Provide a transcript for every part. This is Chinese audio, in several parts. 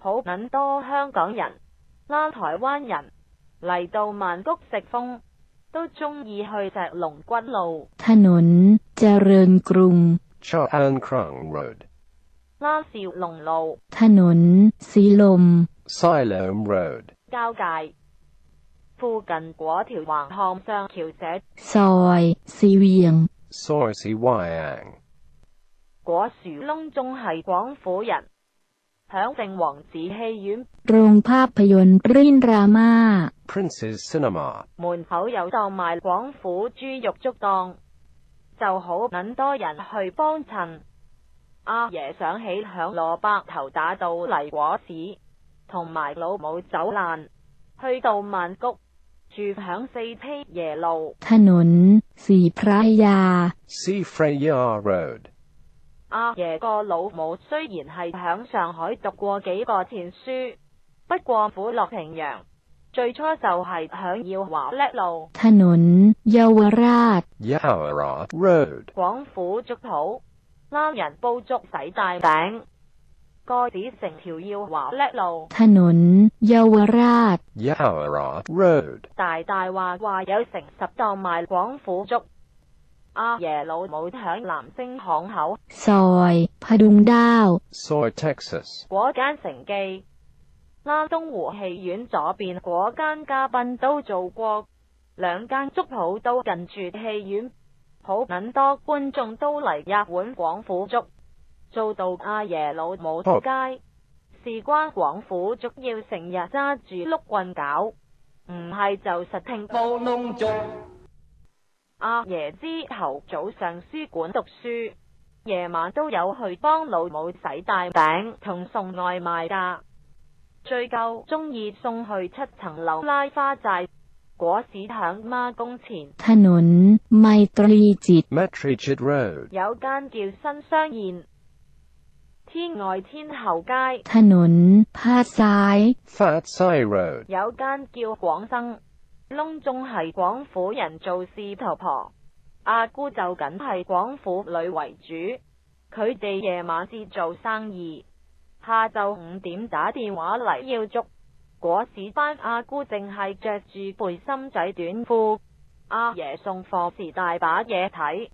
好捻多香港人拉台灣人嚟到曼谷食風，都中意去隻龍骨路（ถนนเจริญกรุง）拉少龍路（ถนนศิลป์ลม）交界附近嗰條橫向雙橋社（ซอยศรีวียง）果樹窿中係廣府人。响正王子戏院，龙ภาพยน b r i n n e m a 门口有档卖广府猪肉粥档，就好捻多人去帮衬。阿爷想起响萝卜头打到嚟果市，同埋老母走烂，去到曼谷住响四批耶路。ถนนสีพระยา。阿爷个老母虽然系响上海读过几个前书，不过苦落平洋。最初就系響要華叻路，广府足土啱人煲粥洗大饼，个子成条要华叻路。大大话话有成十档卖广府粥。阿爷老母响南星巷口，d n ซอยพดุงดาว，果间城记。拉东湖戏院左边，果间嘉宾都做过，两间粥铺都近住戏院，好捻多观众都嚟一碗广府粥，做到阿爷老母出街。事关广府粥要成日揸住碌棍搞，唔系就实听。煲窿粥。阿爷之后早上书馆读书，夜晚都有去帮老母洗大饼同送外卖噶。最鸠中意送去七层楼拉花寨果市响妈公前。ถนนไตรีจิต有间叫新商宴，天外天后街。ถนนพัาย有间叫广生。窿仲系广府人做事头婆，阿姑就紧系广府女为主，佢哋夜晚至做生意，下昼五点打电话嚟要捉果市班，阿姑净系着住背心仔短裤，阿爷送货时大把嘢睇。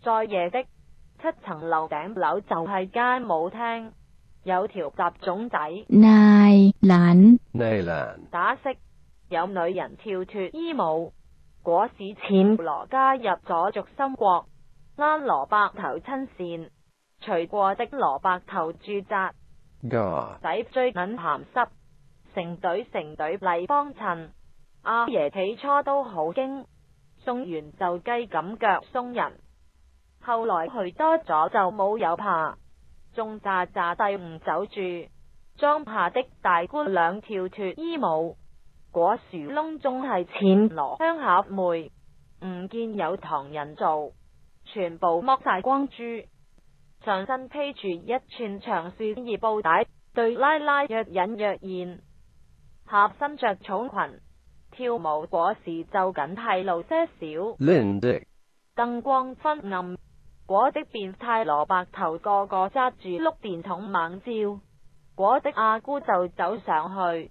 再夜的七层楼顶楼就系间舞厅，有条杂种仔。奶 i 奶 e 打色。有女人跳脱衣舞，果市浅罗加入咗续心国，拉萝卜头亲线，除过的萝卜头驻扎，仔最捻咸湿，成队成队嚟帮衬阿爷，起初都好惊，送完就鸡咁脚送人，后来去多咗就冇有怕，仲炸炸帝唔走住，装怕的大姑娘跳脱衣舞。果树窿中系浅罗香合梅，唔见有唐人做，全部剥晒光珠，长身披住一串长树而布带，对拉拉若隐若现，下身着草裙跳舞，果时就紧系露些少。靓的，灯光昏暗，果的变态萝卜头个个揸住碌电筒猛照，果的阿姑就走上去。